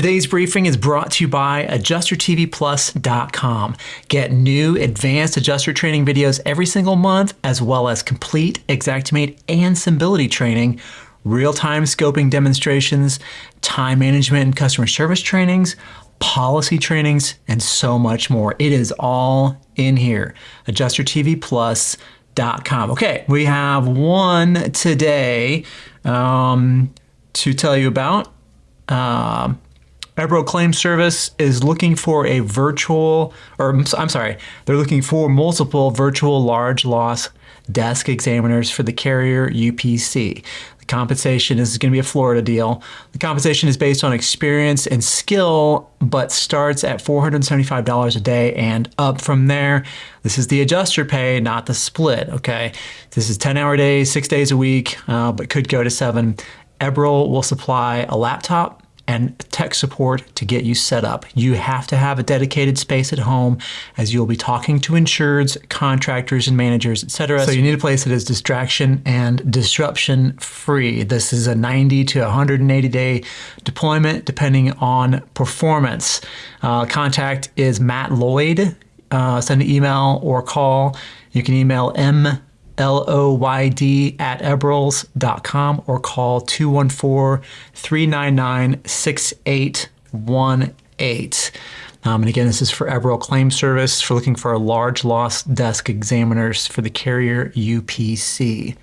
Today's briefing is brought to you by AdjusterTVPlus.com. Get new advanced adjuster training videos every single month, as well as complete Xactimate and Symbility training, real-time scoping demonstrations, time management and customer service trainings, policy trainings, and so much more. It is all in here. AdjusterTVPlus.com. Okay, we have one today um, to tell you about. Uh, Eberl Claim Service is looking for a virtual, or I'm sorry, they're looking for multiple virtual large loss desk examiners for the carrier UPC. The compensation is going to be a Florida deal. The compensation is based on experience and skill, but starts at $475 a day and up from there. This is the adjuster pay, not the split, okay? This is 10 hour days, six days a week, uh, but could go to seven. Eberl will supply a laptop, and tech support to get you set up. You have to have a dedicated space at home as you'll be talking to insureds, contractors, and managers, etc. So you need a place that is distraction and disruption free. This is a 90 to 180 day deployment depending on performance. Uh, contact is Matt Lloyd. Uh, send an email or call. You can email m L-O-Y-D at eberls.com or call 214-399-6818. Um, and again, this is for Eberl Claim Service for looking for a large loss desk examiners for the carrier UPC.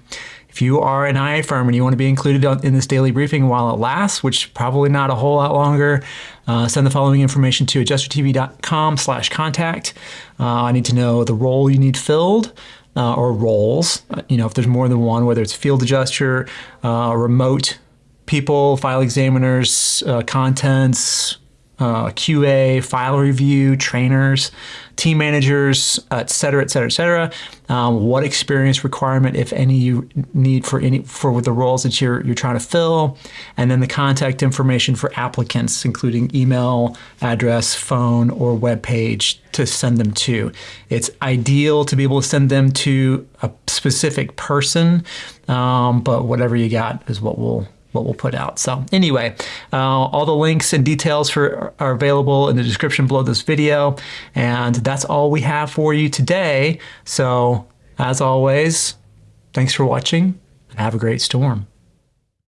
If you are an IA firm and you want to be included in this daily briefing while it lasts, which probably not a whole lot longer, uh, send the following information to adjustertv.com slash contact. Uh, I need to know the role you need filled, uh, or roles. Uh, you know, if there's more than one, whether it's field adjuster, uh, remote people, file examiners, uh, contents, uh, QA, file review, trainers, team managers, et cetera, et cetera, et cetera. Um, what experience requirement, if any, you need for any for the roles that you're you're trying to fill, and then the contact information for applicants, including email, address, phone, or web page to send them to. It's ideal to be able to send them to a specific person, um, but whatever you got is what we'll what we'll put out. So anyway, uh, all the links and details for are available in the description below this video. And that's all we have for you today. So as always, thanks for watching and have a great storm.